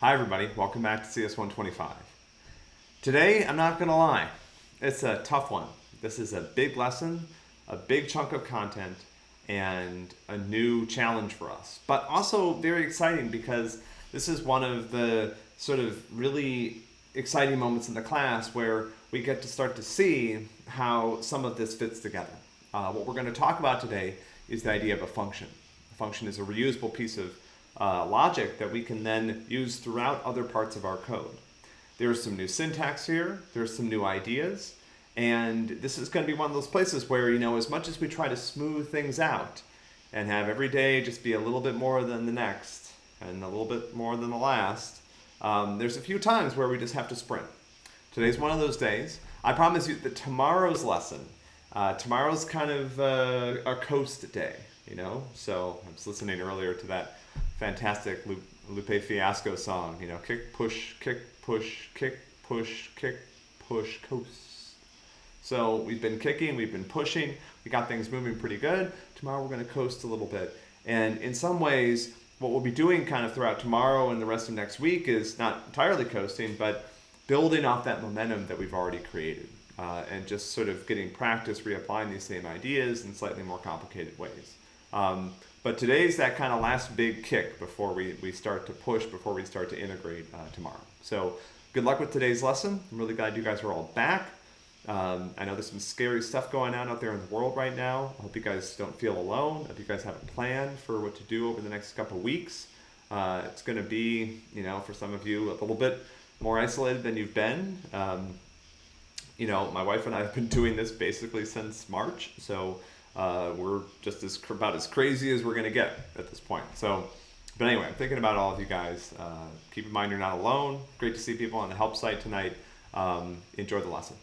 Hi everybody, welcome back to CS125. Today, I'm not gonna lie, it's a tough one. This is a big lesson, a big chunk of content, and a new challenge for us. But also very exciting because this is one of the sort of really exciting moments in the class where we get to start to see how some of this fits together. Uh, what we're gonna talk about today is the idea of a function. A function is a reusable piece of uh, logic that we can then use throughout other parts of our code. There's some new syntax here, there's some new ideas, and this is going to be one of those places where, you know, as much as we try to smooth things out and have every day just be a little bit more than the next and a little bit more than the last, um, there's a few times where we just have to sprint. Today's one of those days. I promise you that tomorrow's lesson, uh, tomorrow's kind of uh, a coast day, you know? So I was listening earlier to that fantastic Lupe Fiasco song, you know, kick, push, kick, push, kick, push, kick, push, coast. So we've been kicking, we've been pushing, we got things moving pretty good. Tomorrow we're gonna coast a little bit. And in some ways, what we'll be doing kind of throughout tomorrow and the rest of next week is not entirely coasting, but building off that momentum that we've already created. Uh, and just sort of getting practice reapplying these same ideas in slightly more complicated ways. Um, but today's that kind of last big kick before we, we start to push, before we start to integrate uh, tomorrow. So good luck with today's lesson. I'm really glad you guys are all back. Um, I know there's some scary stuff going on out there in the world right now. I hope you guys don't feel alone. I hope you guys have a plan for what to do over the next couple weeks. Uh, it's going to be, you know, for some of you a little bit more isolated than you've been. Um, you know, my wife and I have been doing this basically since March. So uh, we're just as about as crazy as we're to get at this point. So, but anyway, I'm thinking about all of you guys. Uh, keep in mind you're not alone. Great to see people on the help site tonight. Um, enjoy the lesson.